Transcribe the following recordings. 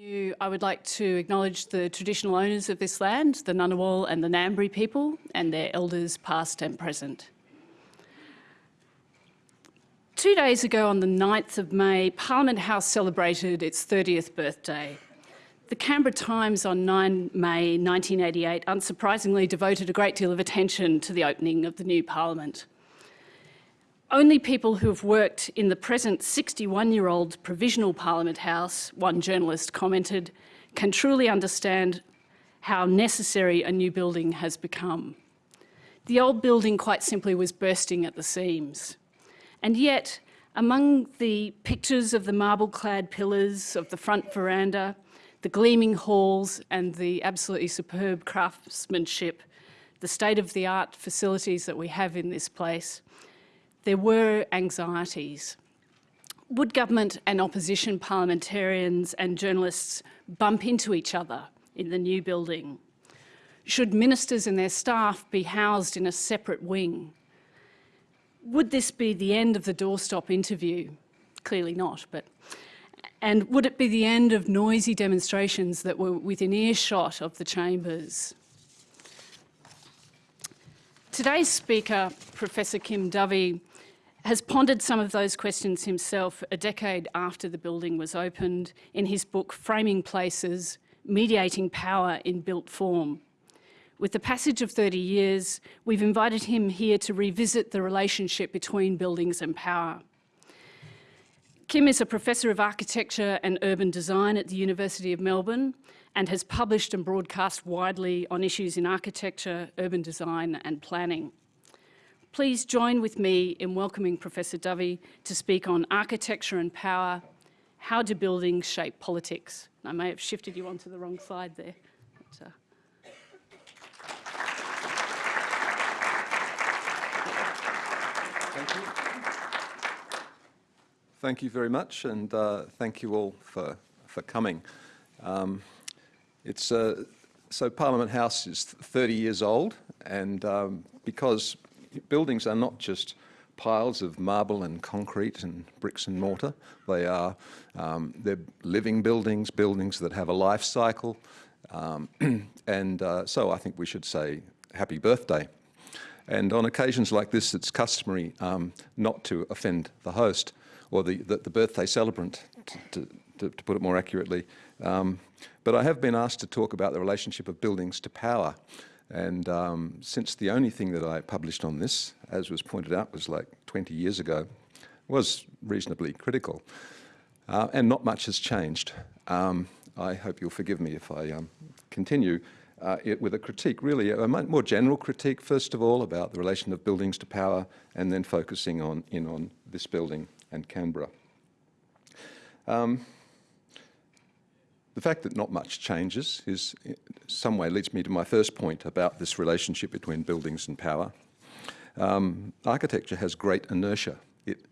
You, I would like to acknowledge the traditional owners of this land, the Ngunnawal and the Ngambri people, and their elders past and present. Two days ago on the 9th of May, Parliament House celebrated its 30th birthday. The Canberra Times on 9 May 1988 unsurprisingly devoted a great deal of attention to the opening of the new Parliament. Only people who have worked in the present 61-year-old Provisional Parliament House, one journalist commented, can truly understand how necessary a new building has become. The old building quite simply was bursting at the seams. And yet, among the pictures of the marble-clad pillars of the front veranda, the gleaming halls and the absolutely superb craftsmanship, the state-of-the-art facilities that we have in this place, there were anxieties. Would government and opposition parliamentarians and journalists bump into each other in the new building? Should ministers and their staff be housed in a separate wing? Would this be the end of the doorstop interview? Clearly not, but... And would it be the end of noisy demonstrations that were within earshot of the chambers? Today's speaker, Professor Kim Dovey, has pondered some of those questions himself a decade after the building was opened in his book Framing Places, Mediating Power in Built Form. With the passage of 30 years, we've invited him here to revisit the relationship between buildings and power. Kim is a Professor of Architecture and Urban Design at the University of Melbourne and has published and broadcast widely on issues in architecture, urban design and planning. Please join with me in welcoming Professor Dovey to speak on architecture and power, how do buildings shape politics? I may have shifted you onto the wrong slide there. But, uh... Thank you. Thank you very much, and uh, thank you all for, for coming. Um, it's, uh, so Parliament House is 30 years old, and um, because buildings are not just piles of marble and concrete and bricks and mortar. They are um, they're living buildings, buildings that have a life cycle. Um, and uh, so I think we should say happy birthday. And on occasions like this, it's customary um, not to offend the host or the, the, the birthday celebrant, to, to, to, put it more accurately. Um, but I have been asked to talk about the relationship of buildings to power. And um, since the only thing that I published on this, as was pointed out, was like 20 years ago, was reasonably critical. Uh, and not much has changed. Um, I hope you'll forgive me if I um, continue uh, it with a critique, really a more general critique, first of all, about the relation of buildings to power, and then focusing on in on this building and Canberra. Um, the fact that not much changes is, in some way, leads me to my first point about this relationship between buildings and power. Um, architecture has great inertia. It,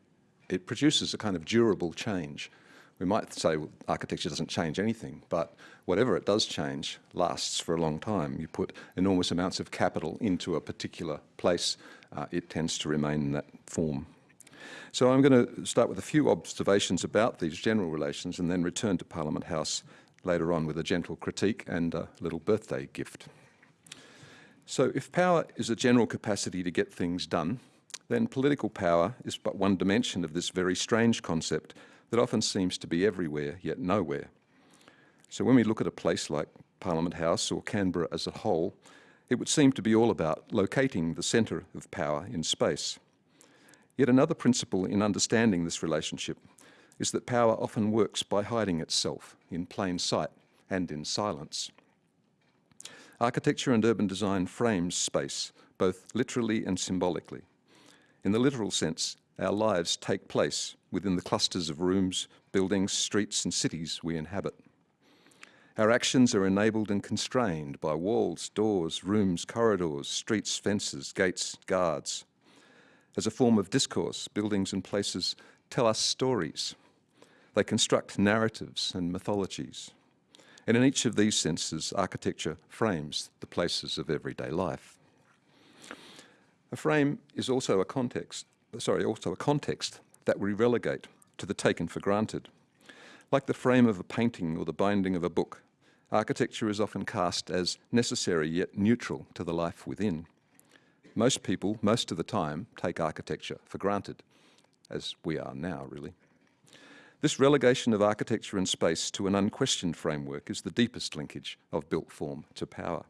it produces a kind of durable change. We might say well, architecture doesn't change anything, but whatever it does change lasts for a long time. You put enormous amounts of capital into a particular place, uh, it tends to remain in that form. So I'm going to start with a few observations about these general relations and then return to Parliament House later on with a gentle critique and a little birthday gift. So if power is a general capacity to get things done, then political power is but one dimension of this very strange concept that often seems to be everywhere, yet nowhere. So when we look at a place like Parliament House or Canberra as a whole, it would seem to be all about locating the centre of power in space. Yet another principle in understanding this relationship is that power often works by hiding itself in plain sight and in silence. Architecture and urban design frames space, both literally and symbolically. In the literal sense, our lives take place within the clusters of rooms, buildings, streets and cities we inhabit. Our actions are enabled and constrained by walls, doors, rooms, corridors, streets, fences, gates, guards. As a form of discourse, buildings and places tell us stories, they construct narratives and mythologies. And in each of these senses, architecture frames the places of everyday life. A frame is also a context, sorry, also a context that we relegate to the taken for granted. Like the frame of a painting or the binding of a book, architecture is often cast as necessary yet neutral to the life within. Most people, most of the time, take architecture for granted, as we are now, really. This relegation of architecture and space to an unquestioned framework is the deepest linkage of built form to power.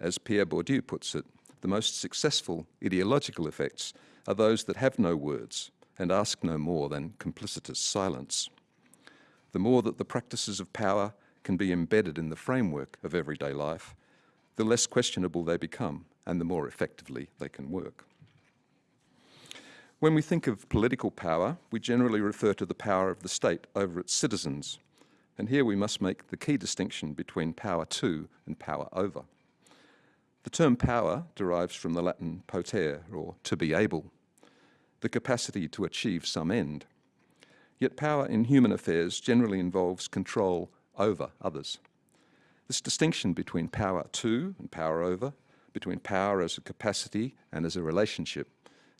As Pierre Bourdieu puts it, the most successful ideological effects are those that have no words and ask no more than complicitous silence. The more that the practices of power can be embedded in the framework of everyday life, the less questionable they become and the more effectively they can work. When we think of political power, we generally refer to the power of the state over its citizens. And here we must make the key distinction between power to and power over. The term power derives from the Latin potere, or to be able, the capacity to achieve some end. Yet power in human affairs generally involves control over others. This distinction between power to and power over, between power as a capacity and as a relationship,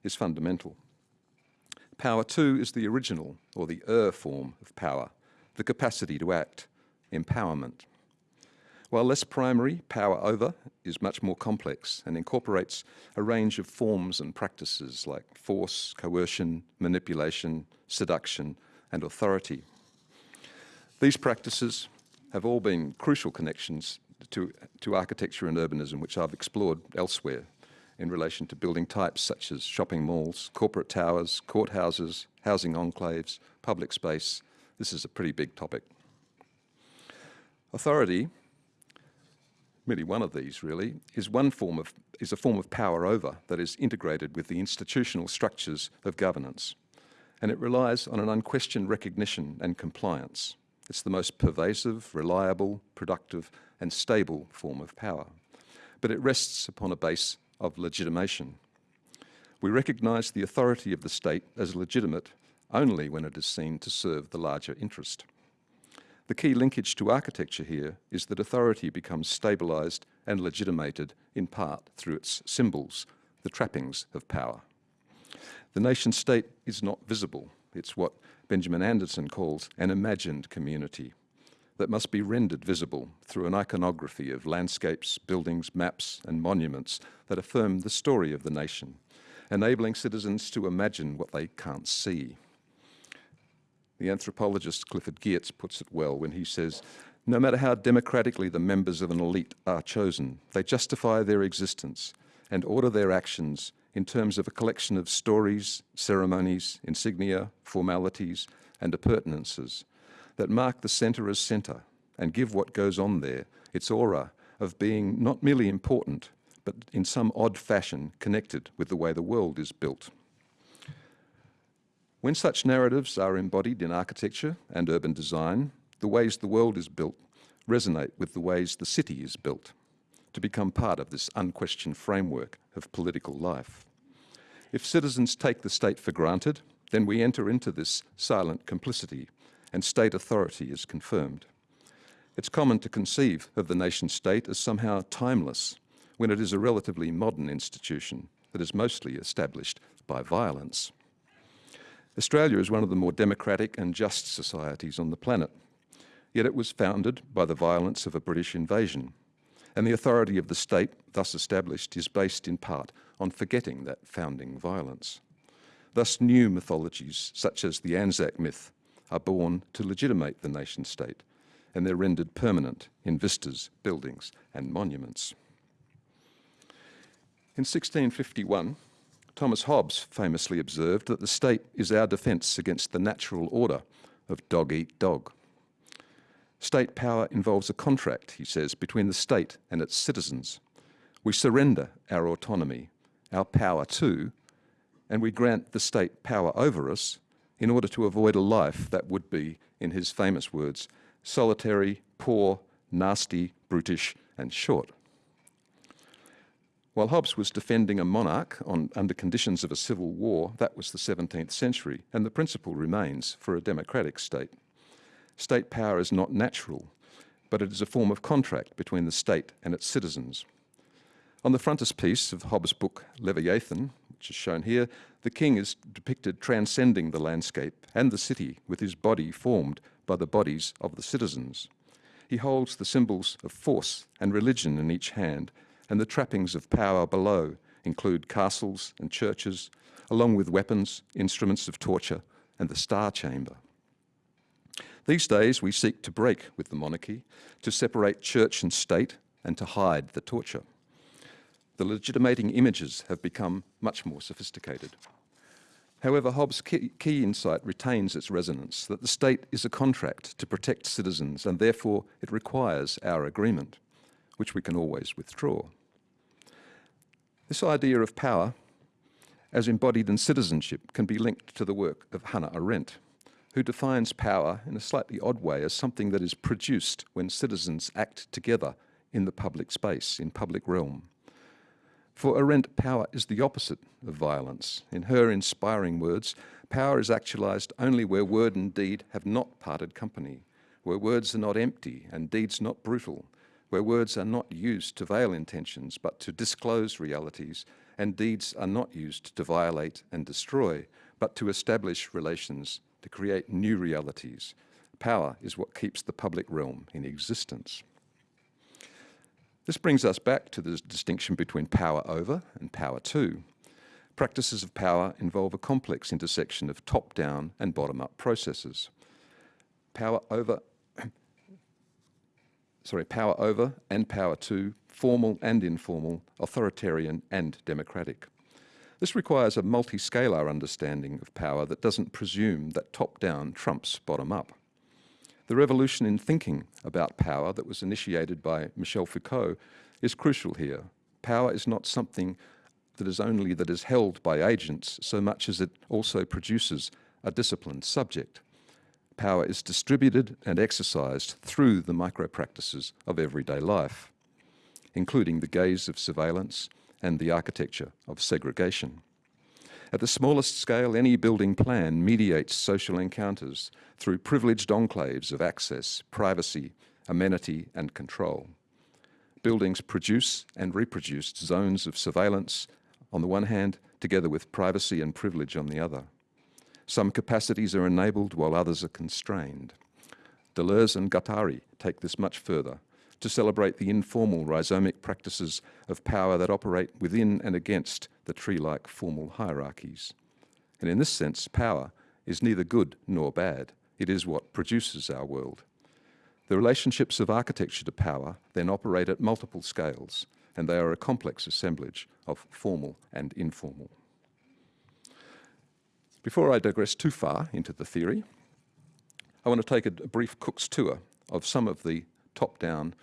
is fundamental. Power to is the original, or the er form of power, the capacity to act, empowerment. While less primary, power over is much more complex and incorporates a range of forms and practices like force, coercion, manipulation, seduction, and authority. These practices have all been crucial connections to, to architecture and urbanism, which I've explored elsewhere in relation to building types such as shopping malls, corporate towers, courthouses, housing enclaves, public space. This is a pretty big topic. Authority, really one of these really, is one form of is a form of power over that is integrated with the institutional structures of governance. And it relies on an unquestioned recognition and compliance. It's the most pervasive, reliable, productive and stable form of power. But it rests upon a base of legitimation. We recognise the authority of the state as legitimate only when it is seen to serve the larger interest. The key linkage to architecture here is that authority becomes stabilised and legitimated in part through its symbols, the trappings of power. The nation state is not visible. It's what Benjamin Anderson calls an imagined community that must be rendered visible through an iconography of landscapes, buildings, maps and monuments that affirm the story of the nation, enabling citizens to imagine what they can't see. The anthropologist Clifford Geertz puts it well when he says, no matter how democratically the members of an elite are chosen, they justify their existence and order their actions in terms of a collection of stories, ceremonies, insignia, formalities, and appurtenances that mark the centre as centre and give what goes on there its aura of being not merely important, but in some odd fashion connected with the way the world is built. When such narratives are embodied in architecture and urban design, the ways the world is built resonate with the ways the city is built to become part of this unquestioned framework of political life. If citizens take the state for granted, then we enter into this silent complicity and state authority is confirmed. It's common to conceive of the nation state as somehow timeless when it is a relatively modern institution that is mostly established by violence. Australia is one of the more democratic and just societies on the planet, yet it was founded by the violence of a British invasion, and the authority of the state thus established is based in part on forgetting that founding violence. Thus new mythologies, such as the Anzac myth, are born to legitimate the nation state, and they're rendered permanent in vistas, buildings, and monuments. In 1651, Thomas Hobbes famously observed that the state is our defence against the natural order of dog eat dog. State power involves a contract, he says, between the state and its citizens. We surrender our autonomy, our power to, and we grant the state power over us in order to avoid a life that would be, in his famous words, solitary, poor, nasty, brutish, and short. While Hobbes was defending a monarch on, under conditions of a civil war, that was the 17th century, and the principle remains for a democratic state. State power is not natural, but it is a form of contract between the state and its citizens. On the frontispiece of Hobbes' book Leviathan, which is shown here, the king is depicted transcending the landscape and the city with his body formed by the bodies of the citizens. He holds the symbols of force and religion in each hand, and the trappings of power below include castles and churches, along with weapons, instruments of torture, and the Star Chamber. These days, we seek to break with the monarchy, to separate church and state, and to hide the torture. The legitimating images have become much more sophisticated. However, Hobbes' key, key, insight retains its resonance, that the state is a contract to protect citizens and therefore it requires our agreement, which we can always withdraw. This idea of power, as embodied in citizenship, can be linked to the work of Hannah Arendt, who defines power in a slightly odd way as something that is produced when citizens act together in the public space, in public realm. For Arendt, power is the opposite of violence. In her inspiring words, power is actualized only where word and deed have not parted company, where words are not empty and deeds not brutal, where words are not used to veil intentions but to disclose realities, and deeds are not used to violate and destroy, but to establish relations, to create new realities. Power is what keeps the public realm in existence. This brings us back to the distinction between power over and power to. Practices of power involve a complex intersection of top-down and bottom-up processes. Power over, sorry, power over and power to, formal and informal, authoritarian and democratic. This requires a multi-scalar understanding of power that doesn't presume that top-down trumps bottom-up. The revolution in thinking about power that was initiated by Michel Foucault is crucial here. Power is not something that is only that is held by agents so much as it also produces a disciplined subject. Power is distributed and exercised through the micro-practices of everyday life, including the gaze of surveillance and the architecture of segregation. At the smallest scale, any building plan mediates social encounters through privileged enclaves of access, privacy, amenity and control. Buildings produce and reproduce zones of surveillance on the one hand, together with privacy and privilege on the other. Some capacities are enabled while others are constrained. Deleuze and Guattari take this much further to celebrate the informal rhizomic practices of power that operate within and against the tree-like formal hierarchies. And in this sense, power is neither good nor bad. It is what produces our world. The relationships of architecture to power then operate at multiple scales, and they are a complex assemblage of formal and informal. Before I digress too far into the theory, I want to take a brief Cook's tour of some of the top-down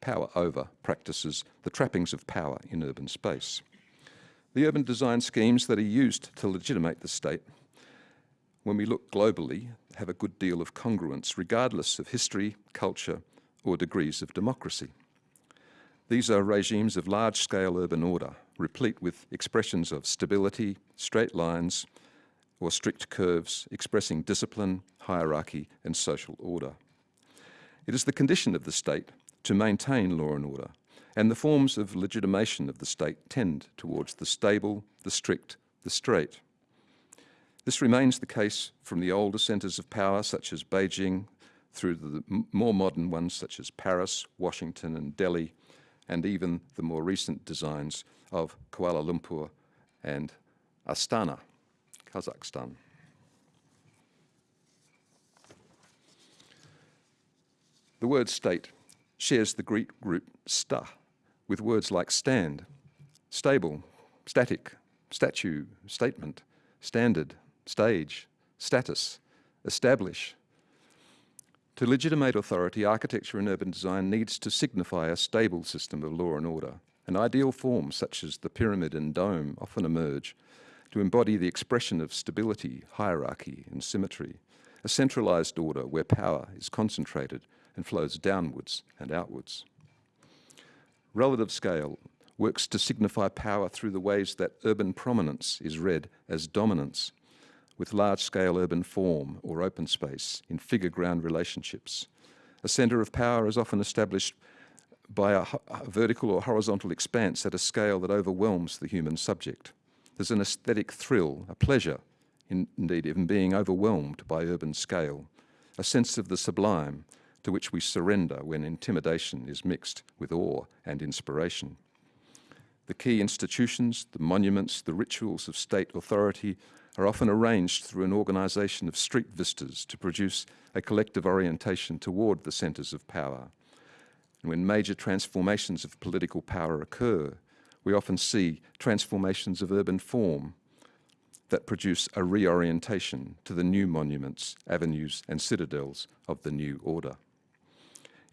power over practices, the trappings of power in urban space. The urban design schemes that are used to legitimate the state, when we look globally, have a good deal of congruence regardless of history, culture or degrees of democracy. These are regimes of large-scale urban order, replete with expressions of stability, straight lines, or strict curves expressing discipline, hierarchy and social order. It is the condition of the state to maintain law and order, and the forms of legitimation of the state tend towards the stable, the strict, the straight. This remains the case from the older centres of power such as Beijing through the more modern ones such as Paris, Washington and Delhi, and even the more recent designs of Kuala Lumpur and Astana, Kazakhstan. The word state shares the Greek root sta with words like stand, stable, static, statue, statement, standard, stage, status, establish. To legitimate authority, architecture and urban design needs to signify a stable system of law and order. An ideal form, such as the pyramid and dome, often emerge to embody the expression of stability, hierarchy and symmetry, a centralized order where power is concentrated and flows downwards and outwards. Relative scale works to signify power through the ways that urban prominence is read as dominance, with large-scale urban form or open space in figure-ground relationships. A centre of power is often established by a, a, vertical or horizontal expanse at a scale that overwhelms the human subject. There's an aesthetic thrill, a pleasure, in, indeed, in being overwhelmed by urban scale, a sense of the sublime to which we surrender when intimidation is mixed with awe and inspiration. The key institutions, the monuments, the rituals of state authority are often arranged through an organisation of street vistas to produce a collective orientation toward the centres of power. And when major transformations of political power occur, we often see transformations of urban form that produce a reorientation to the new monuments, avenues and citadels of the new order.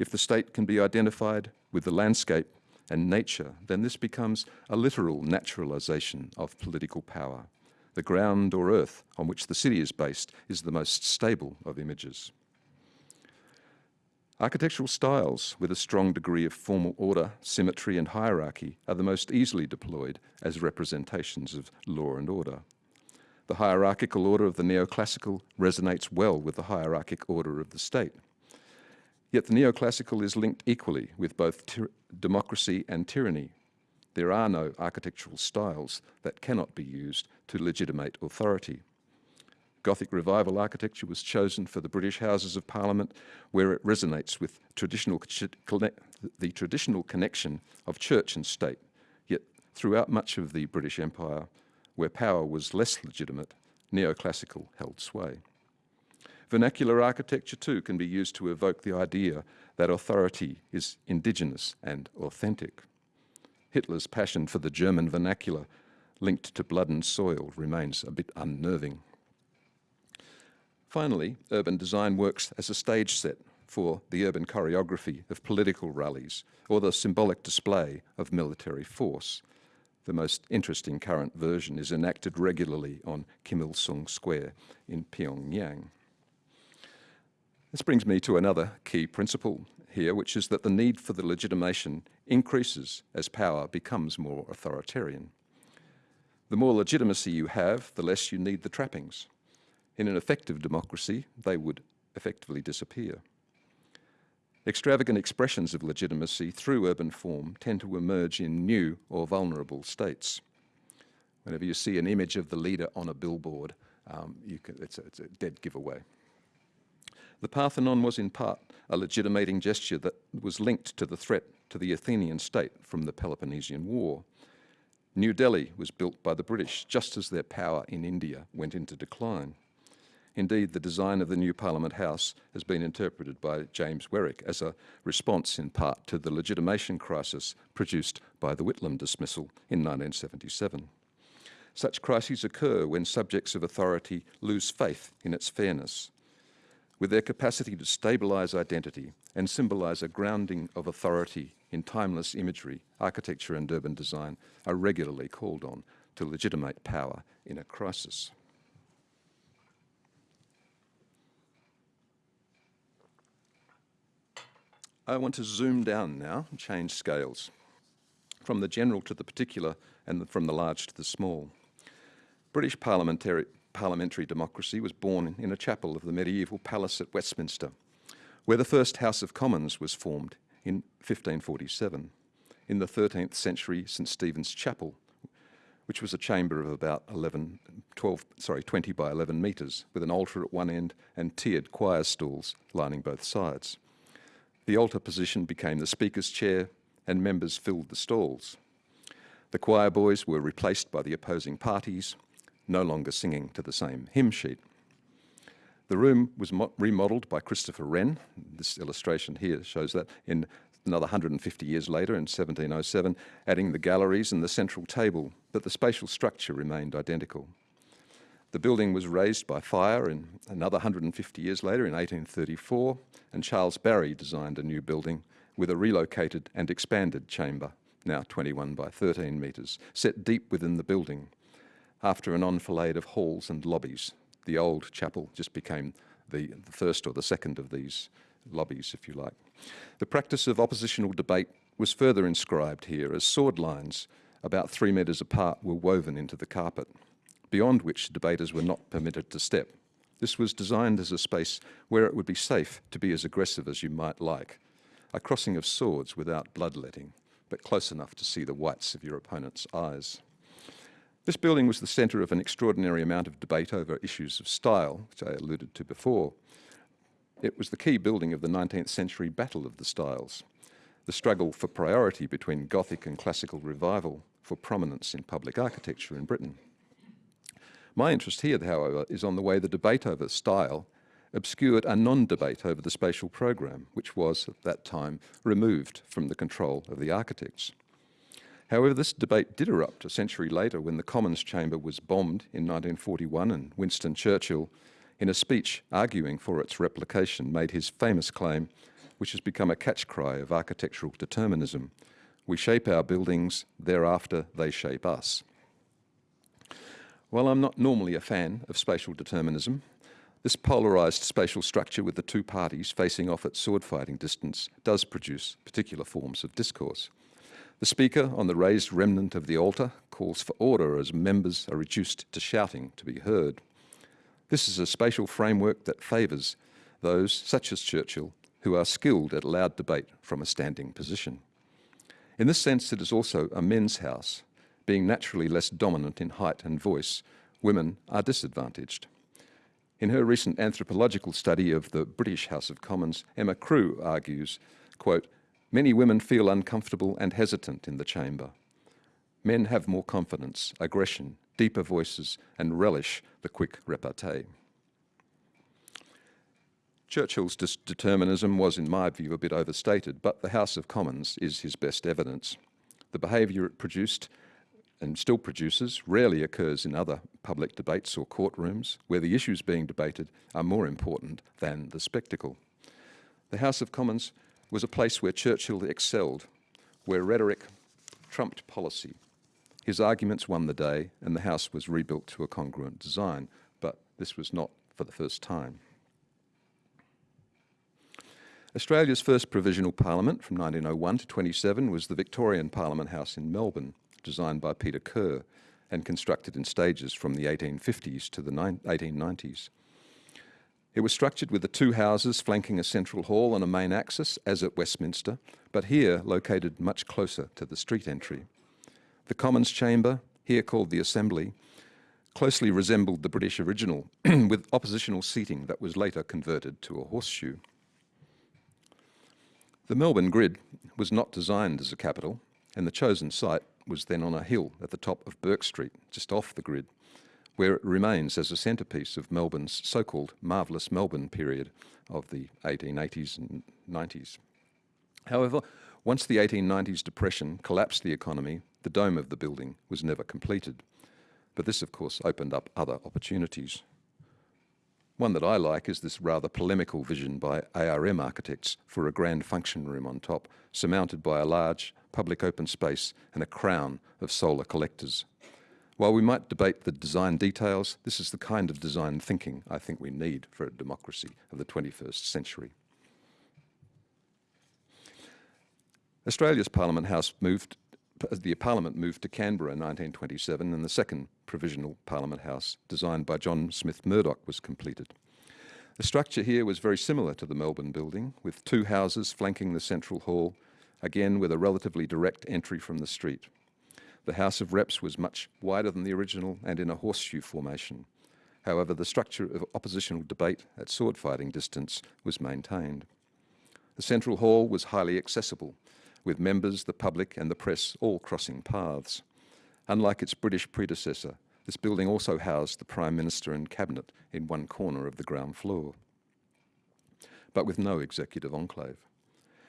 If the state can be identified with the landscape and nature, then this becomes a literal naturalisation of political power. The ground or earth on which the city is based is the most stable of images. Architectural styles with a strong degree of formal order, symmetry and hierarchy are the most easily deployed as representations of law and order. The hierarchical order of the neoclassical resonates well with the hierarchic order of the state. Yet the neoclassical is linked equally with both democracy and tyranny. There are no architectural styles that cannot be used to legitimate authority. Gothic revival architecture was chosen for the British Houses of Parliament, where it resonates with traditional, the traditional connection of church and state. Yet throughout much of the British Empire, where power was less legitimate, neoclassical held sway. Vernacular architecture too can be used to evoke the idea that authority is indigenous and authentic. Hitler's passion for the German vernacular linked to blood and soil remains a bit unnerving. Finally, urban design works as a stage set for the urban choreography of political rallies or the symbolic display of military force. The most interesting current version is enacted regularly on Kim Il-sung Square in Pyongyang. This brings me to another key principle here, which is that the need for the legitimation increases as power becomes more authoritarian. The more legitimacy you have, the less you need the trappings. In an effective democracy, they would effectively disappear. Extravagant expressions of legitimacy through urban form tend to emerge in new or vulnerable states. Whenever you see an image of the leader on a billboard, um, can, it's, a, it's a dead giveaway. The Parthenon was in part a legitimating gesture that was linked to the threat to the Athenian state from the Peloponnesian War. New Delhi was built by the British just as their power in India went into decline. Indeed, the design of the new Parliament House has been interpreted by James Weirick as a response in part to the legitimation crisis produced by the Whitlam dismissal in 1977. Such crises occur when subjects of authority lose faith in its fairness with their capacity to stabilise identity and symbolise a grounding of authority in timeless imagery, architecture and urban design are regularly called on to legitimate power in a crisis. I want to zoom down now and change scales from the general to the particular and from the large to the small. British parliamentary, parliamentary democracy was born in a chapel of the medieval palace at Westminster, where the first House of Commons was formed in 1547. In the 13th century, St Stephen's Chapel, which was a chamber of about 11, 12, sorry, 20 by 11 metres, with an altar at one end and tiered choir stalls lining both sides. The altar position became the Speaker's chair and members filled the stalls. The choir boys were replaced by the opposing parties no longer singing to the same hymn sheet. The room was remodelled by Christopher Wren. This illustration here shows that in another 150 years later in 1707, adding the galleries and the central table, but the spatial structure remained identical. The building was razed by fire in another 150 years later in 1834, and Charles Barry designed a new building with a relocated and expanded chamber, now 21 by 13 metres, set deep within the building after an enfilade of halls and lobbies. The old chapel just became the, the first or the second of these lobbies, if you like. The practice of oppositional debate was further inscribed here as sword lines about three metres apart were woven into the carpet, beyond which debaters were not permitted to step. This was designed as a space where it would be safe to be as aggressive as you might like, a crossing of swords without bloodletting, but close enough to see the whites of your opponent's eyes. This building was the centre of an extraordinary amount of debate over issues of style, which I alluded to before. It was the key building of the 19th century Battle of the Styles, the struggle for priority between Gothic and classical revival for prominence in public architecture in Britain. My interest here, however, is on the way the debate over style obscured a non-debate over the spatial program, which was, at that time, removed from the control of the architects. However, this debate did erupt a century later when the Commons chamber was bombed in 1941 and Winston Churchill, in a speech arguing for its replication, made his famous claim, which has become a catch cry of architectural determinism. We shape our buildings, thereafter they shape us. While I'm not normally a fan of spatial determinism, this polarised spatial structure with the two parties facing off at sword fighting distance does produce particular forms of discourse. The speaker on the raised remnant of the altar calls for order as members are reduced to shouting to be heard. This is a spatial framework that favours those, such as Churchill, who are skilled at loud debate from a standing position. In this sense, it is also a men's house. Being naturally less dominant in height and voice, women are disadvantaged. In her recent anthropological study of the British House of Commons, Emma Crewe argues, quote, many women feel uncomfortable and hesitant in the chamber. Men have more confidence, aggression, deeper voices and relish the quick repartee. Churchill's determinism was, in my view, a bit overstated, but the House of Commons is his best evidence. The behaviour it produced and still produces rarely occurs in other public debates or courtrooms where the issues being debated are more important than the spectacle. The House of Commons was a place where Churchill excelled, where rhetoric trumped policy. His arguments won the day and the House was rebuilt to a congruent design, but this was not for the first time. Australia's first provisional parliament from 1901 to 27 was the Victorian Parliament House in Melbourne, designed by Peter Kerr and constructed in stages from the 1850s to the 1890s. It was structured with the two houses flanking a central hall and a main axis, as at Westminster, but here located much closer to the street entry. The Commons Chamber, here called the Assembly, closely resembled the British original, with oppositional seating that was later converted to a horseshoe. The Melbourne grid was not designed as a capital, and the chosen site was then on a hill at the top of Bourke Street, just off the grid, where it remains as a centrepiece of Melbourne's so-called marvellous Melbourne period of the 1880s and 90s. However, once the 1890s depression collapsed the economy, the dome of the building was never completed. But this, of course, opened up other opportunities. One that I like is this rather polemical vision by ARM architects for a grand function room on top, surmounted by a large public open space and a crown of solar collectors. While we might debate the design details, this is the kind of design thinking I think we need for a democracy of the 21st century. Australia's Parliament House moved, the Parliament moved to Canberra in 1927 and the second provisional Parliament House, designed by John Smith Murdoch, was completed. The structure here was very similar to the Melbourne building, with two houses flanking the central hall, again with a relatively direct entry from the street. The House of Reps was much wider than the original and in a horseshoe formation. However, the structure of oppositional debate at sword fighting distance was maintained. The central hall was highly accessible, with members, the public and the press all crossing paths. Unlike its British predecessor, this building also housed the Prime Minister and Cabinet in one corner of the ground floor, but with no executive enclave.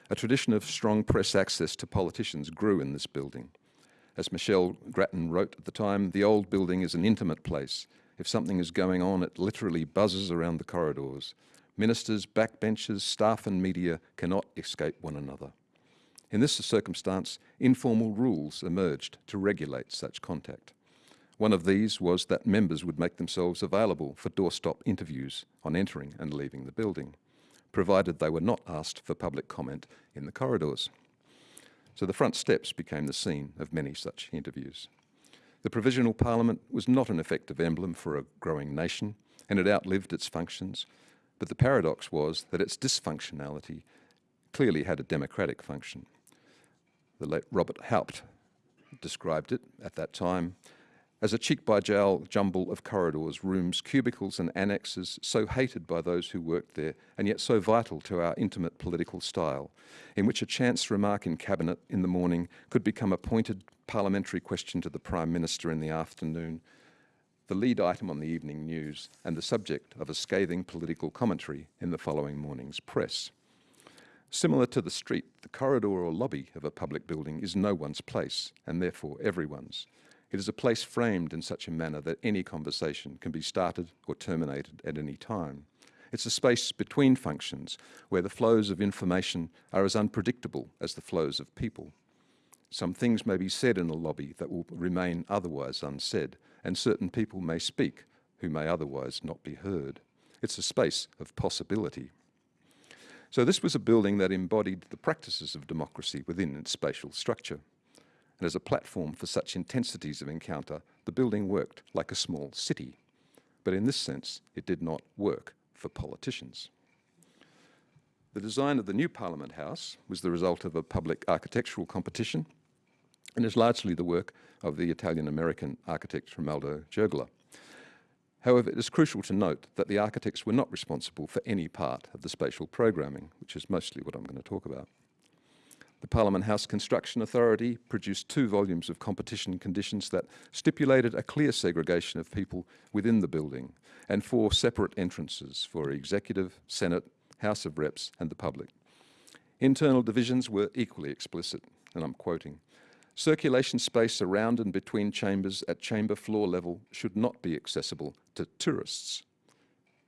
A tradition of strong press access to politicians grew in this building. As Michelle Grattan wrote at the time, the old building is an intimate place. If something is going on, it literally buzzes around the corridors. Ministers, backbenchers, staff and media cannot escape one another. In this circumstance, informal rules emerged to regulate such contact. One of these was that members would make themselves available for doorstop interviews on entering and leaving the building, provided they were not asked for public comment in the corridors. So the front steps became the scene of many such interviews. The Provisional Parliament was not an effective emblem for a growing nation, and it outlived its functions, but the paradox was that its dysfunctionality clearly had a democratic function. The late Robert Haupt described it at that time as a cheek-by-jowl jumble of corridors, rooms, cubicles and annexes so hated by those who worked there and yet so vital to our intimate political style, in which a chance remark in Cabinet in the morning could become a pointed parliamentary question to the Prime Minister in the afternoon, the lead item on the evening news and the subject of a scathing political commentary in the following morning's press. Similar to the street, the corridor or lobby of a public building is no one's place and therefore everyone's. It is a place framed in such a manner that any conversation can be started or terminated at any time. It's a space between functions where the flows of information are as unpredictable as the flows of people. Some things may be said in a lobby that will remain otherwise unsaid, and certain people may speak who may otherwise not be heard. It's a space of possibility. So this was a building that embodied the practices of democracy within its spatial structure and as a platform for such intensities of encounter, the building worked like a small city. But in this sense, it did not work for politicians. The design of the new Parliament House was the result of a public architectural competition and is largely the work of the Italian-American architect Romaldo Giurgola. However, it is crucial to note that the architects were not responsible for any part of the spatial programming, which is mostly what I'm going to talk about. The Parliament House Construction Authority produced two volumes of competition conditions that stipulated a clear segregation of people within the building and four separate entrances for Executive, Senate, House of Reps and the public. Internal divisions were equally explicit, and I'm quoting, Circulation space around and between chambers at chamber floor level should not be accessible to tourists.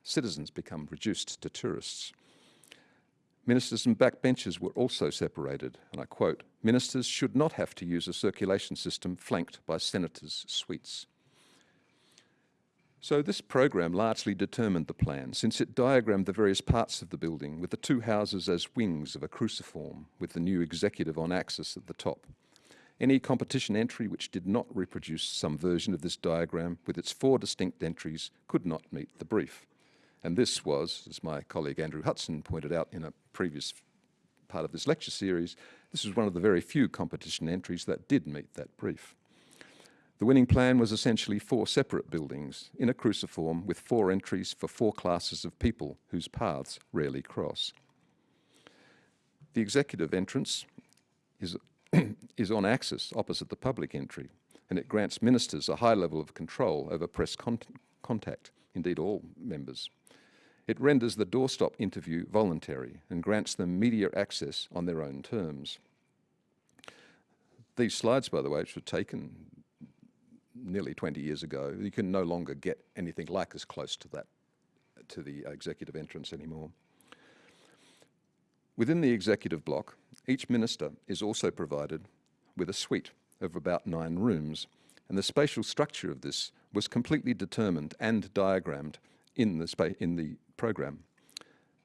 Citizens become reduced to tourists. Ministers and backbenchers were also separated, and I quote, ministers should not have to use a circulation system flanked by senators' suites. So this program largely determined the plan, since it diagrammed the various parts of the building with the two houses as wings of a cruciform, with the new executive on axis at the top. Any competition entry which did not reproduce some version of this diagram with its four distinct entries could not meet the brief. And this was, as my colleague Andrew Hudson pointed out in a previous part of this lecture series, this was one of the very few competition entries that did meet that brief. The winning plan was essentially four separate buildings in a cruciform with four entries for four classes of people whose paths rarely cross. The executive entrance is, is on axis opposite the public entry, and it grants ministers a high level of control over press con contact, indeed all members. It renders the doorstop interview voluntary and grants them media access on their own terms. These slides, by the way, which were taken nearly 20 years ago, you can no longer get anything like as close to that, to the executive entrance anymore. Within the executive block, each minister is also provided with a suite of about nine rooms, and the spatial structure of this was completely determined and diagrammed in the, in the program.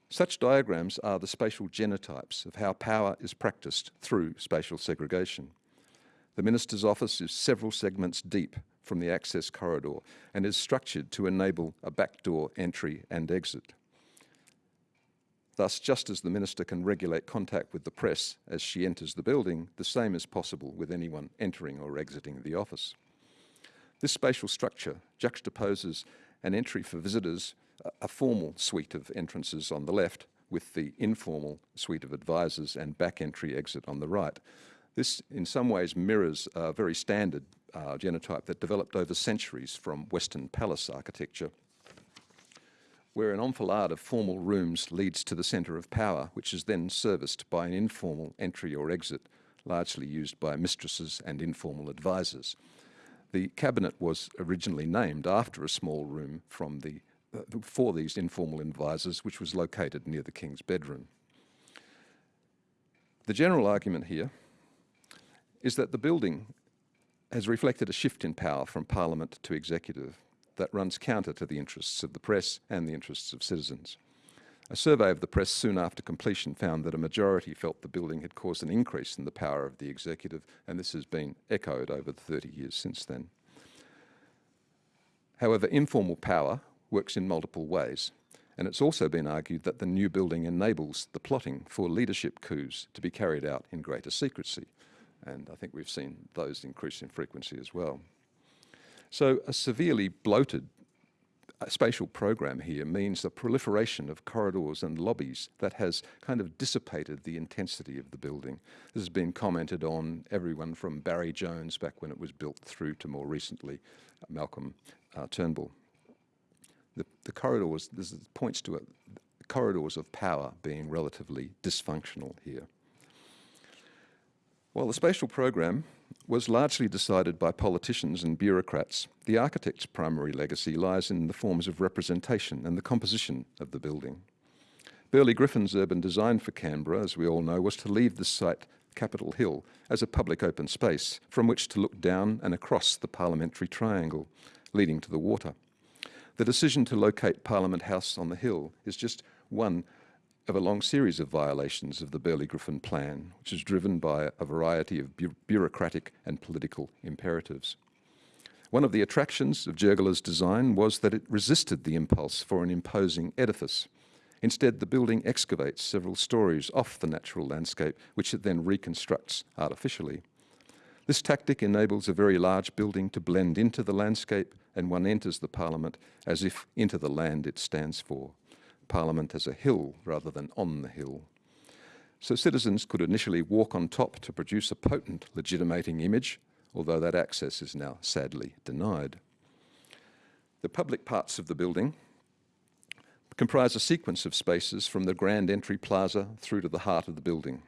Such diagrams are the spatial genotypes of how power is practiced through spatial segregation. The Minister's office is several segments deep from the access corridor and is structured to enable a backdoor entry and exit. Thus, just as the Minister can regulate contact with the press as she enters the building, the same is possible with anyone entering or exiting the office. This spatial structure juxtaposes an entry for visitors a formal suite of entrances on the left with the informal suite of advisors and back entry exit on the right. This in some ways mirrors a very standard uh, genotype that developed over centuries from Western palace architecture, where an enfilade of formal rooms leads to the centre of power, which is then serviced by an informal entry or exit, largely used by mistresses and informal advisors. The cabinet was originally named after a small room from the for these informal advisors, which was located near the King's bedroom. The general argument here is that the building has reflected a shift in power from Parliament to executive that runs counter to the interests of the press and the interests of citizens. A survey of the press soon after completion found that a majority felt the building had caused an increase in the power of the executive, and this has been echoed over the 30 years since then. However, informal power works in multiple ways. And it's also been argued that the new building enables the plotting for leadership coups to be carried out in greater secrecy. And I think we've seen those increase in frequency as well. So a severely bloated uh, spatial program here means the proliferation of corridors and lobbies that has kind of dissipated the intensity of the building. This has been commented on everyone from Barry Jones back when it was built through to more recently uh, Malcolm uh, Turnbull. Corridors, this points to it, corridors of power being relatively dysfunctional here. While the spatial program was largely decided by politicians and bureaucrats, the architect's primary legacy lies in the forms of representation and the composition of the building. Burley Griffin's urban design for Canberra, as we all know, was to leave the site, Capitol Hill, as a public open space from which to look down and across the parliamentary triangle, leading to the water. The decision to locate Parliament House on the hill is just one of a long series of violations of the Burley-Griffin plan, which is driven by a variety of bu bureaucratic and political imperatives. One of the attractions of Giurgola's design was that it resisted the impulse for an imposing edifice. Instead, the building excavates several stories off the natural landscape, which it then reconstructs artificially. This tactic enables a very large building to blend into the landscape and one enters the parliament as if into the land it stands for. Parliament as a hill rather than on the hill. So citizens could initially walk on top to produce a potent legitimating image, although that access is now sadly denied. The public parts of the building comprise a sequence of spaces from the grand entry plaza through to the heart of the building.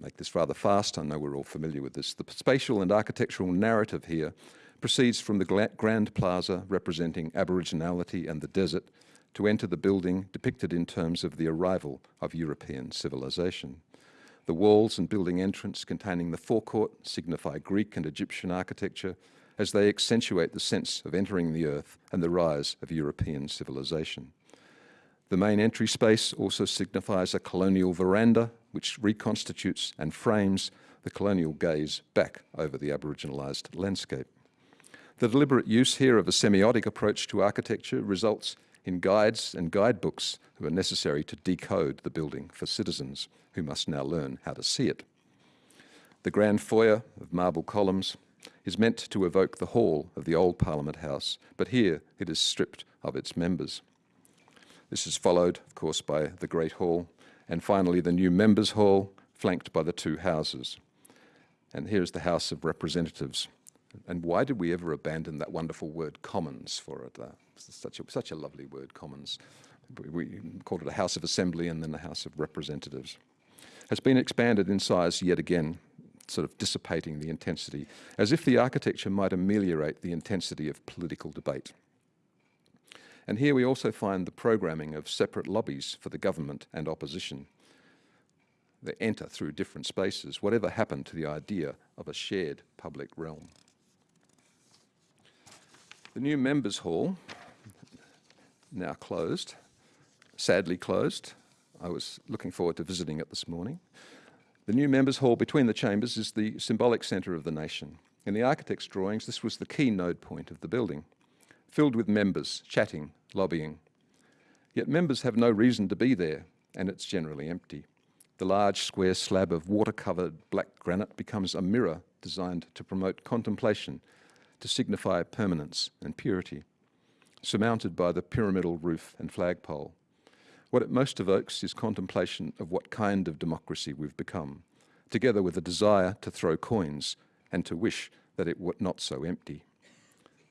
Make this rather fast, I know we're all familiar with this. The spatial and architectural narrative here proceeds from the grand plaza representing Aboriginality and the desert to enter the building depicted in terms of the arrival of European civilization. The walls and building entrance containing the forecourt signify Greek and Egyptian architecture as they accentuate the sense of entering the earth and the rise of European civilization. The main entry space also signifies a colonial veranda which reconstitutes and frames the colonial gaze back over the Aboriginalised landscape. The deliberate use here of a semiotic approach to architecture results in guides and guidebooks who are necessary to decode the building for citizens who must now learn how to see it. The grand foyer of marble columns is meant to evoke the hall of the old Parliament House, but here it is stripped of its members. This is followed, of course, by the Great Hall, and finally the new Members' Hall, flanked by the two houses. And here's the House of Representatives. And why did we ever abandon that wonderful word commons for it? Uh, such a, such a lovely word, commons. We called it a House of Assembly and then a House of Representatives. Has been expanded in size yet again, sort of dissipating the intensity, as if the architecture might ameliorate the intensity of political debate. And here we also find the programming of separate lobbies for the government and opposition. They enter through different spaces, whatever happened to the idea of a shared public realm. The new members' hall now closed, sadly closed. I was looking forward to visiting it this morning. The new members' hall between the chambers is the symbolic centre of the nation. In the architect's drawings, this was the key node point of the building, filled with members, chatting, lobbying. Yet members have no reason to be there, and it's generally empty. The large square slab of water-covered black granite becomes a mirror designed to promote contemplation, to signify permanence and purity surmounted by the pyramidal roof and flagpole. What it most evokes is contemplation of what kind of democracy we've become, together with a desire to throw coins and to wish that it were not so empty.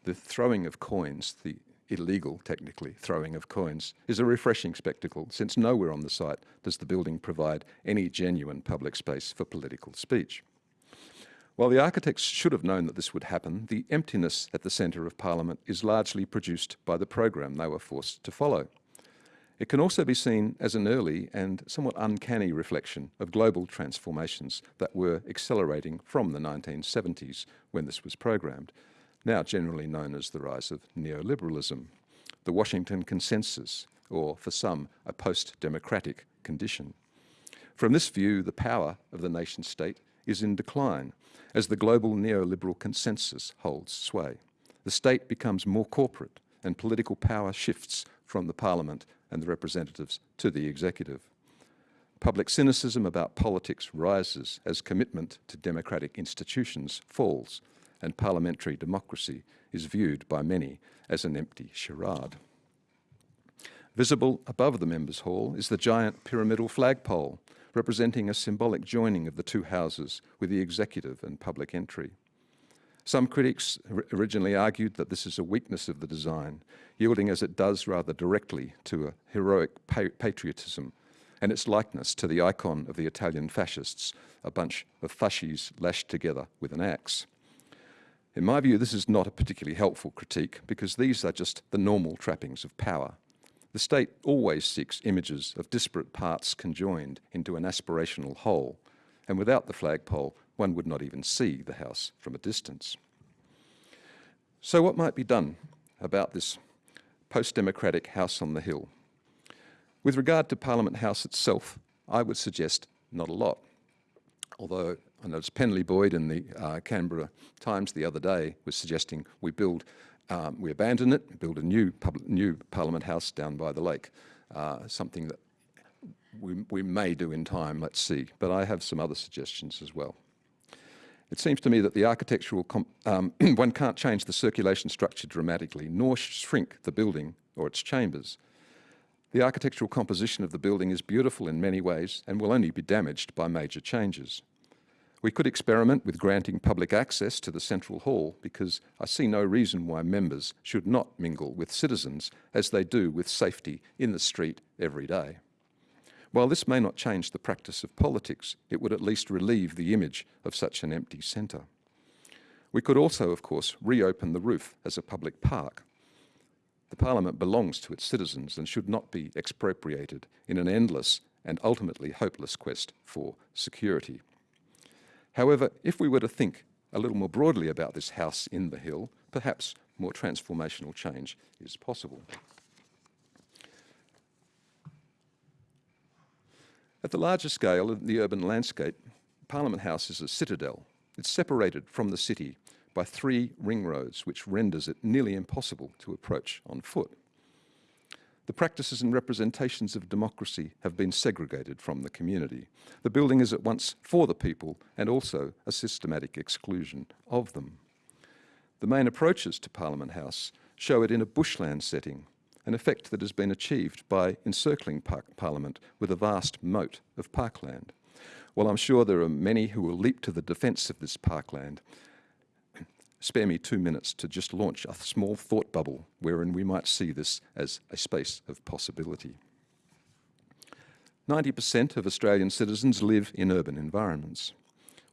The throwing of coins, the illegal, technically, throwing of coins, is a refreshing spectacle, since nowhere on the site does the building provide any genuine public space for political speech. While the architects should have known that this would happen, the emptiness at the centre of Parliament is largely produced by the program they were forced to follow. It can also be seen as an early and somewhat uncanny reflection of global transformations that were accelerating from the 1970s when this was programmed, now generally known as the rise of neoliberalism, the Washington Consensus, or for some, a post-democratic condition. From this view, the power of the nation state is in decline as the global neoliberal consensus holds sway. The state becomes more corporate and political power shifts from the parliament and the representatives to the executive. Public cynicism about politics rises as commitment to democratic institutions falls and parliamentary democracy is viewed by many as an empty charade. Visible above the members' hall is the giant pyramidal flagpole, representing a symbolic joining of the two houses with the executive and public entry. Some critics originally argued that this is a weakness of the design, yielding as it does rather directly to a heroic pa patriotism and its likeness to the icon of the Italian fascists, a bunch of fasces lashed together with an axe. In my view, this is not a particularly helpful critique because these are just the normal trappings of power. The state always seeks images of disparate parts conjoined into an aspirational whole, and without the flagpole, one would not even see the house from a distance. So what might be done about this post-democratic house on the hill? With regard to Parliament House itself, I would suggest not a lot. Although I noticed Penley Boyd in the uh, Canberra Times the other day was suggesting we build, um, we abandon it, build a new, public, new Parliament House down by the lake, uh, something that we, we may do in time, let's see. But I have some other suggestions as well. It seems to me that the architectural, um, one can't change the circulation structure dramatically, nor shrink the building or its chambers. The architectural composition of the building is beautiful in many ways and will only be damaged by major changes. We could experiment with granting public access to the central hall because I see no reason why members should not mingle with citizens as they do with safety in the street every day. While this may not change the practice of politics, it would at least relieve the image of such an empty centre. We could also, of course, reopen the roof as a public park. The Parliament belongs to its citizens and should not be expropriated in an endless and ultimately hopeless quest for security. However, if we were to think a little more broadly about this house in the hill, perhaps more transformational change is possible. At the larger scale of the urban landscape, Parliament House is a citadel. It's separated from the city by three ring roads, which renders it nearly impossible to approach on foot. The practices and representations of democracy have been segregated from the community. The building is at once for the people and also a systematic exclusion of them. The main approaches to Parliament House show it in a bushland setting an effect that has been achieved by encircling Parliament with a vast moat of parkland. While I'm sure there are many who will leap to the defence of this parkland, spare me two minutes to just launch a small thought bubble wherein we might see this as a space of possibility. 90% of Australian citizens live in urban environments.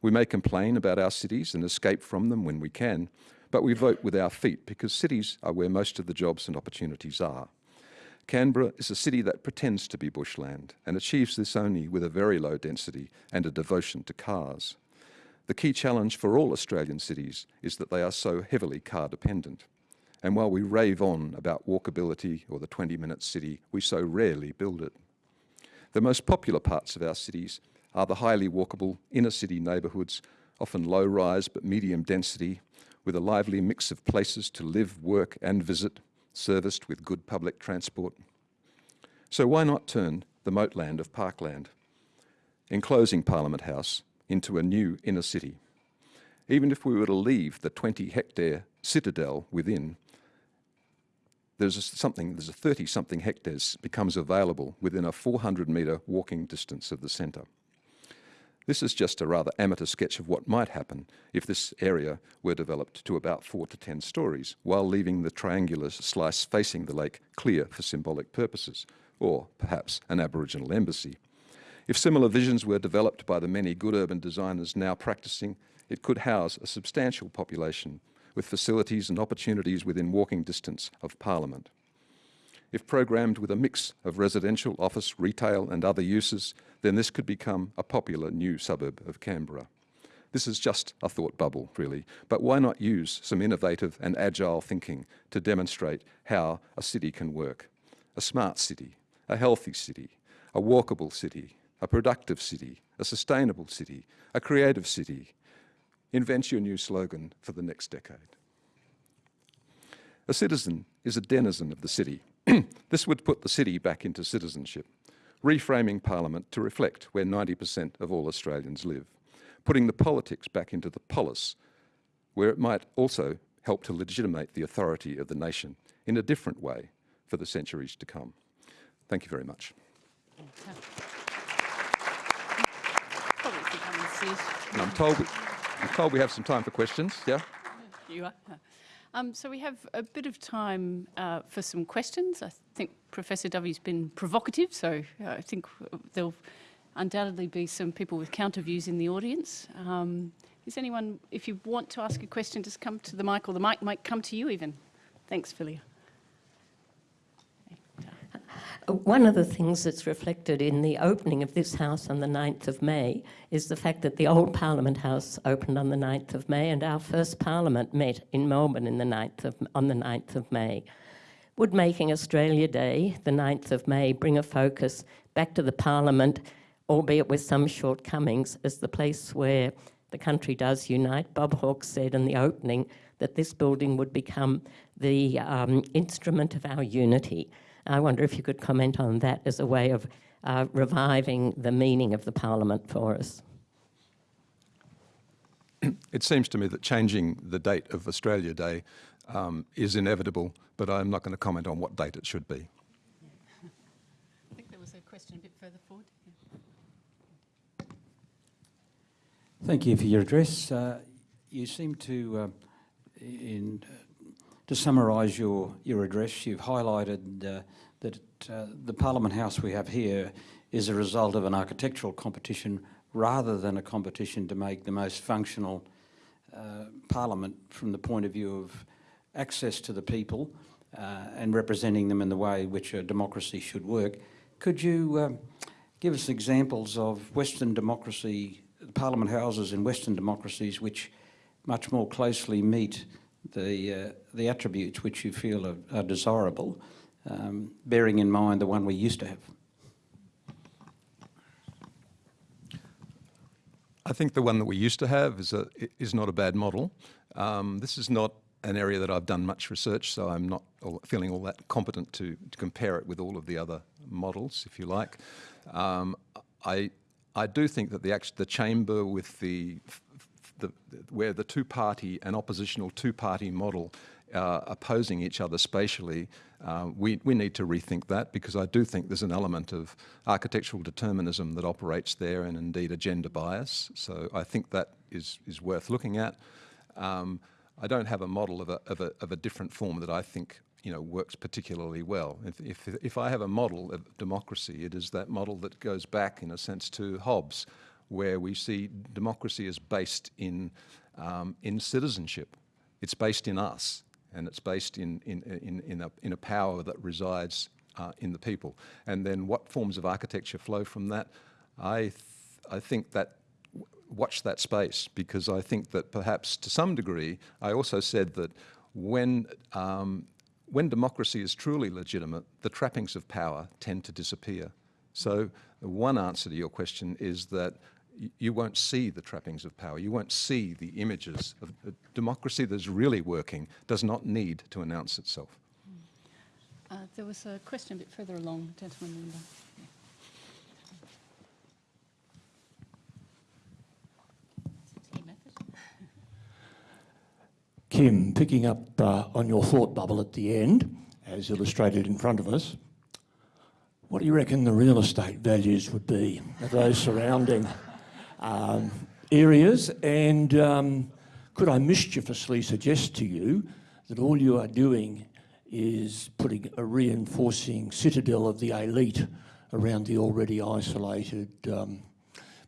We may complain about our cities and escape from them when we can, but we vote with our feet because cities are where most of the jobs and opportunities are. Canberra is a city that pretends to be bushland and achieves this only with a very low density and a devotion to cars. The key challenge for all Australian cities is that they are so heavily car dependent. And while we rave on about walkability or the 20-minute city, we so rarely build it. The most popular parts of our cities are the highly walkable inner city neighbourhoods, often low rise but medium density, with a lively mix of places to live, work and visit, serviced with good public transport. So why not turn the moatland of Parkland, enclosing Parliament House, into a new inner city? Even if we were to leave the 20 hectare citadel within, there's a something, there's a 30 something hectares becomes available within a 400 metre walking distance of the centre. This is just a rather amateur sketch of what might happen if this area were developed to about four to 10 stories, while leaving the triangular slice facing the lake clear for symbolic purposes, or perhaps an Aboriginal embassy. If similar visions were developed by the many good urban designers now practicing, it could house a substantial population with facilities and opportunities within walking distance of Parliament. If programmed with a mix of residential, office, retail and other uses, then this could become a popular new suburb of Canberra. This is just a thought bubble, really, but why not use some innovative and agile thinking to demonstrate how a city can work? A smart city, a healthy city, a walkable city, a productive city, a sustainable city, a creative city. Invent your new slogan for the next decade. A citizen is a denizen of the city this would put the city back into citizenship, reframing Parliament to reflect where 90% of all Australians live, putting the politics back into the polis, where it might also help to legitimate the authority of the nation in a different way for the centuries to come. Thank you very much. Probably and I'm told, we, I'm told we have some time for questions, yeah? You are. Um, so we have a bit of time uh, for some questions. I think Professor Dovey's been provocative, so uh, I think there'll undoubtedly be some people with counter views in the audience. Um, is anyone, if you want to ask a question, just come to the mic, or the mic might come to you even. Thanks, Philia. One of the things that's reflected in the opening of this House on the 9th of May is the fact that the old Parliament House opened on the 9th of May and our first Parliament met in Melbourne in the 9th of, on the 9th of May. Would making Australia Day, the 9th of May, bring a focus back to the Parliament, albeit with some shortcomings, as the place where the country does unite? Bob Hawke said in the opening that this building would become the um, instrument of our unity. I wonder if you could comment on that as a way of uh, reviving the meaning of the Parliament for us. It seems to me that changing the date of Australia Day um, is inevitable, but I'm not going to comment on what date it should be. I think there was a question a bit further forward. Thank you for your address. Uh, you seem to, uh, in, to summarise your, your address, you've highlighted uh, that uh, the Parliament House we have here is a result of an architectural competition rather than a competition to make the most functional uh, Parliament from the point of view of access to the people uh, and representing them in the way which a democracy should work. Could you um, give us examples of Western democracy, Parliament houses in Western democracies which much more closely meet the, uh, the attributes which you feel are, are desirable, um, bearing in mind the one we used to have? I think the one that we used to have is, a, is not a bad model. Um, this is not an area that I've done much research, so I'm not feeling all that competent to, to compare it with all of the other models, if you like. Um, I, I do think that the, the chamber with the, the, where the two-party and oppositional two-party model uh, opposing each other spatially, uh, we, we need to rethink that because I do think there's an element of architectural determinism that operates there and indeed a gender bias. So I think that is, is worth looking at. Um, I don't have a model of a, of, a, of a different form that I think you know, works particularly well. If, if, if I have a model of democracy, it is that model that goes back, in a sense, to Hobbes, where we see democracy is based in, um, in citizenship. It's based in us and it's based in, in, in, in, a, in a power that resides uh, in the people. And then what forms of architecture flow from that? I, th I think that watch that space because I think that perhaps to some degree, I also said that when, um, when democracy is truly legitimate, the trappings of power tend to disappear. So one answer to your question is that you won't see the trappings of power. You won't see the images of a democracy that's really working does not need to announce itself. Uh, there was a question a bit further along, gentleman in the... Kim, picking up uh, on your thought bubble at the end, as illustrated in front of us, what do you reckon the real estate values would be of those surrounding um, areas? And um, could I mischievously suggest to you that all you are doing is putting a reinforcing citadel of the elite around the already isolated um,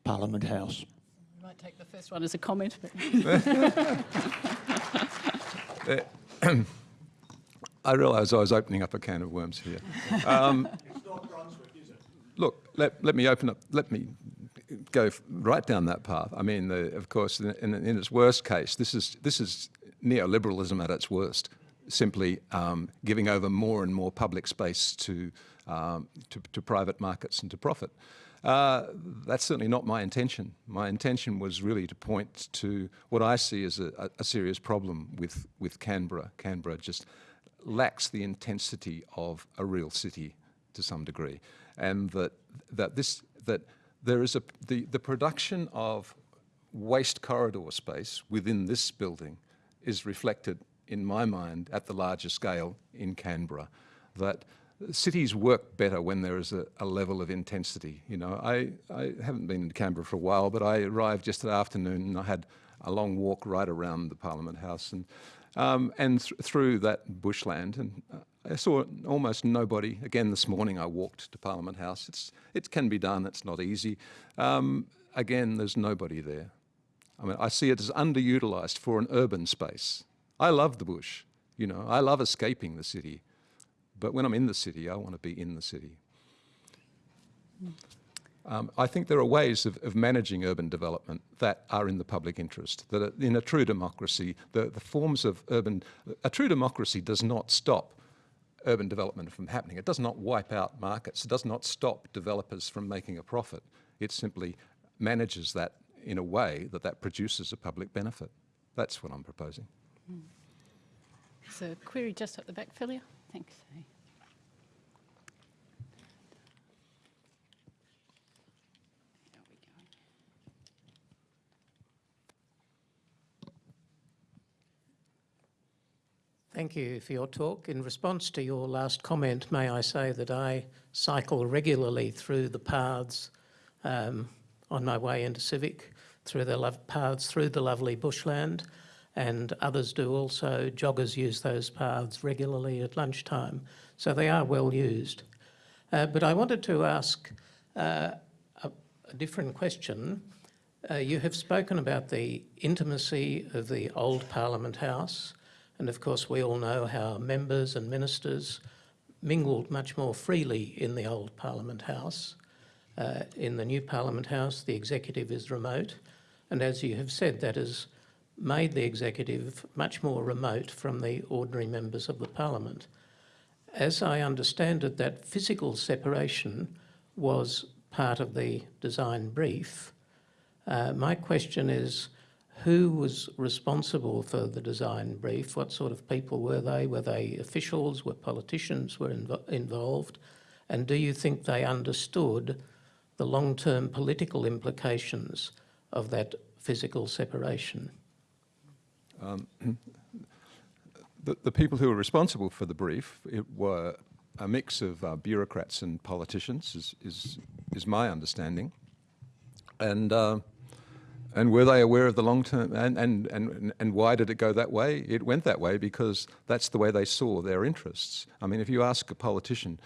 Parliament House? I might take the first one as a comment. I realise I was opening up a can of worms here. Um, look, let, let me open up, let me go right down that path. I mean, the, of course, in, in, in, its worst case, this is, this is neoliberalism at its worst, simply um, giving over more and more public space to, um, to, to, private markets and to profit. Uh, that's certainly not my intention. My intention was really to point to what I see as a, a serious problem with, with Canberra. Canberra just lacks the intensity of a real city to some degree. And that, that, this, that there is a, the, the production of waste corridor space within this building is reflected, in my mind, at the larger scale in Canberra. That cities work better when there is a, a level of intensity. You know, I, I haven't been in Canberra for a while, but I arrived just yesterday afternoon and I had a long walk right around the Parliament House and, um, and th through that bushland. And uh, I saw almost nobody. Again, this morning I walked to Parliament House. It's, it can be done, it's not easy. Um, again, there's nobody there. I mean, I see it as underutilised for an urban space. I love the bush, you know, I love escaping the city. But when I'm in the city, I want to be in the city. Um, I think there are ways of, of, managing urban development that are in the public interest. That in a true democracy, the, the forms of urban, a true democracy does not stop urban development from happening. It does not wipe out markets. It does not stop developers from making a profit. It simply manages that in a way that that produces a public benefit. That's what I'm proposing. Mm. So query just at the back, Philia. Thanks. Thank you for your talk. In response to your last comment, may I say that I cycle regularly through the paths um, on my way into Civic, through the paths through the lovely bushland, and others do also. Joggers use those paths regularly at lunchtime, so they are well used. Uh, but I wanted to ask uh, a, a, different question. Uh, you have spoken about the intimacy of the old Parliament House, and of course we all know how members and ministers mingled much more freely in the old Parliament House. Uh, in the new Parliament House, the executive is remote, and as you have said, that has made the executive much more remote from the ordinary members of the parliament. As I understand it, that physical separation was part of the design brief. Uh, my question is, who was responsible for the design brief? What sort of people were they? Were they officials? Were politicians were inv involved? And do you think they understood the long-term political implications of that physical separation? Um, the, the, people who were responsible for the brief were a mix of uh, bureaucrats and politicians, is, is, is my understanding. And, uh, and were they aware of the long term, and, and, and, and why did it go that way? It went that way because that's the way they saw their interests. I mean, if you ask a politician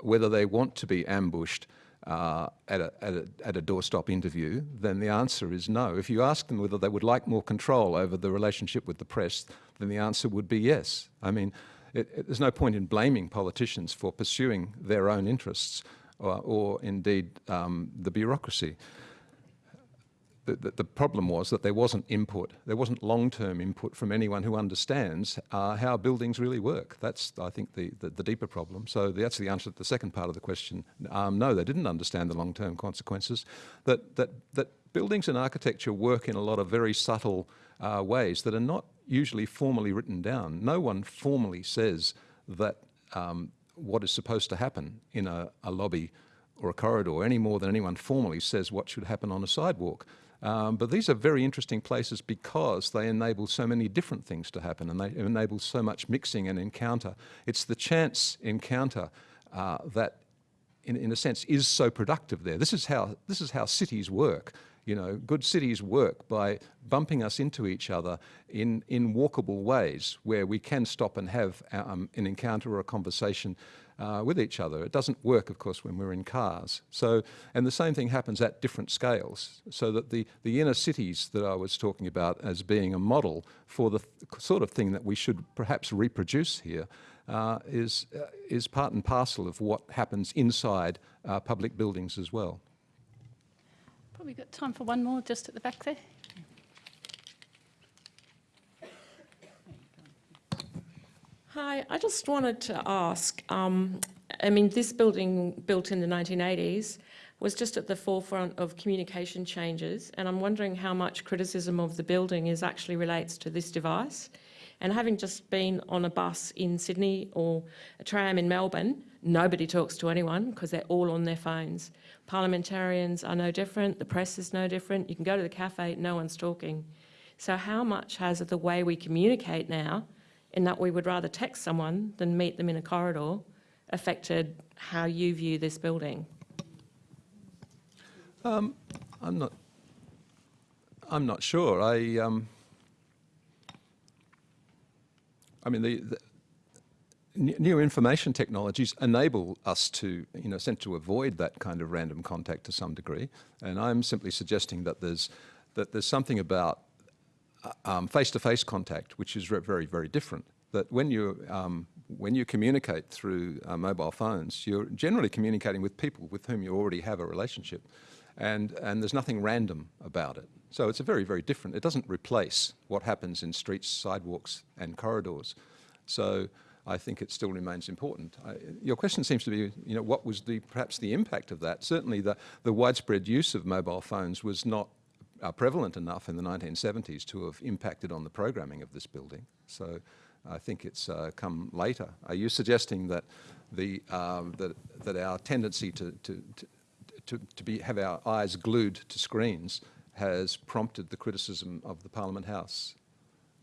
whether they want to be ambushed uh, at, a, at, a, at, a, doorstop interview, then the answer is no. If you ask them whether they would like more control over the relationship with the press, then the answer would be yes. I mean, it, it, there's no point in blaming politicians for pursuing their own interests or, or indeed um, the bureaucracy the, the, problem was that there wasn't input, there wasn't long-term input from anyone who understands uh, how buildings really work. That's, I think, the, the, the, deeper problem. So that's the answer to the second part of the question. Um, no, they didn't understand the long-term consequences. That, that, that buildings and architecture work in a lot of very subtle uh, ways that are not usually formally written down. No one formally says that um, what is supposed to happen in a, a lobby or a corridor any more than anyone formally says what should happen on a sidewalk. Um, but these are very interesting places because they enable so many different things to happen and they enable so much mixing and encounter. It's the chance encounter uh, that, in, in a sense, is so productive there. This is how, this is how cities work. You know, good cities work by bumping us into each other in, in walkable ways where we can stop and have um, an encounter or a conversation uh, with each other. It doesn't work, of course, when we're in cars. So, and the same thing happens at different scales. So that the, the inner cities that I was talking about as being a model for the th sort of thing that we should perhaps reproduce here uh, is, uh, is part and parcel of what happens inside uh, public buildings as well. Probably got time for one more just at the back there. Hi, I just wanted to ask, um, I mean, this building built in the 1980s was just at the forefront of communication changes and I'm wondering how much criticism of the building is actually relates to this device. And having just been on a bus in Sydney or a tram in Melbourne, nobody talks to anyone because they're all on their phones. Parliamentarians are no different, the press is no different. You can go to the cafe, no one's talking. So how much has the way we communicate now, in that we would rather text someone than meet them in a corridor, affected how you view this building? I'm not. I'm not sure. I. Um, I mean, the, the new information technologies enable us to, you know, to avoid that kind of random contact to some degree. And I'm simply suggesting that there's that there's something about uh, um, face-to-face contact which is very, very different. That when you um, when you communicate through uh, mobile phones, you're generally communicating with people with whom you already have a relationship, and and there's nothing random about it. So it's a very, very different. It doesn't replace what happens in streets, sidewalks, and corridors. So I think it still remains important. I, your question seems to be, you know, what was the perhaps the impact of that? Certainly, the the widespread use of mobile phones was not uh, prevalent enough in the 1970s to have impacted on the programming of this building. So I think it's uh, come later. Are you suggesting that the um, that that our tendency to to, to to, be, have our eyes glued to screens has prompted the criticism of the Parliament House?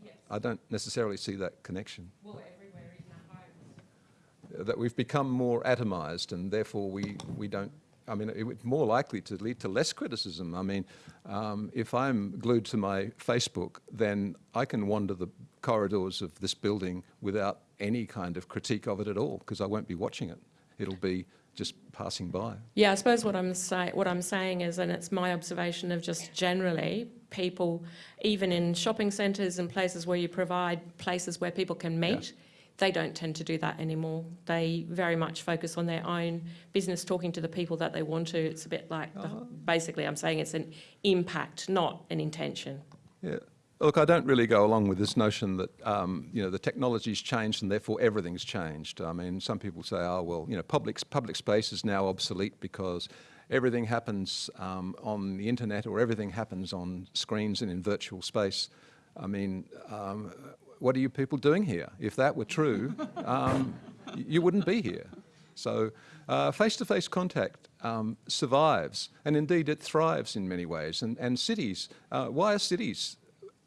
Yes. I don't necessarily see that connection. Well, everywhere, even at home. Uh, That we've become more atomised and therefore we, we don't, I mean, it would more likely to lead to less criticism. I mean, um, if I'm glued to my Facebook, then I can wander the corridors of this building without any kind of critique of it at all because I won't be watching it. It'll be just passing by. Yeah, I suppose what I'm say, what I'm saying is, and it's my observation of just generally people, even in shopping centres and places where you provide places where people can meet, they don't tend to do that anymore. They very much focus on their own business, talking to the people that they want to. It's a bit like, the, basically, I'm saying it's an impact, not an intention. Yeah. Look, I don't really go along with this notion that um, you know the technology's changed and therefore everything's changed. I mean, some people say, "Oh, well, you know, public public space is now obsolete because everything happens um, on the internet or everything happens on screens and in virtual space." I mean, um, what are you people doing here? If that were true, um, you wouldn't be here. So, uh, face-to-face contact um, survives, and indeed it thrives in many ways. And, and cities, uh, why are cities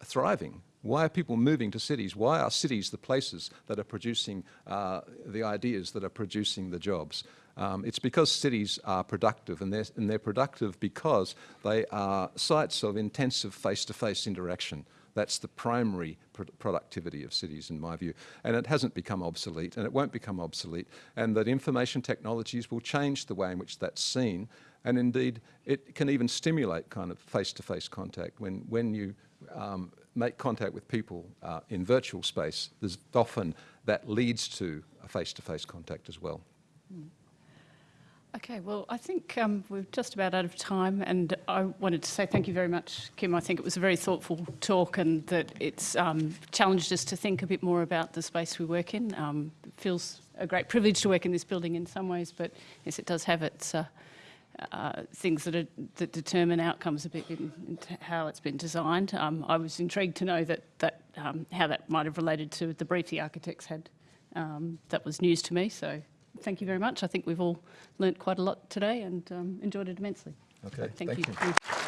thriving? Why are people moving to cities? Why are cities the places that are producing uh, the ideas that are producing the jobs? Um, it's because cities are productive, and they're, and they're productive because they are sites of intensive face-to-face interaction. That's the primary pr- productivity of cities, in my view. And it hasn't become obsolete, and it won't become obsolete. And that information technologies will change the way in which that's seen. And indeed, it can even stimulate kind of face-to-face contact. When, when you um, make contact with people uh, in virtual space, there's often that leads to a face-to-face contact as well. Okay, well, I think um, we're just about out of time, and I wanted to say thank you very much, Kim. I think it was a very thoughtful talk, and that it's um, challenged us to think a bit more about the space we work in. Um, it feels a great privilege to work in this building in some ways, but yes, it does have its uh, uh, things that, are, that determine outcomes a bit in, in how it's been designed. Um, I was intrigued to know that, that um, how that might have related to the brief the architects had. Um, that was news to me, so thank you very much. I think we've all learnt quite a lot today and um, enjoyed it immensely. Okay, Thank thank you. you.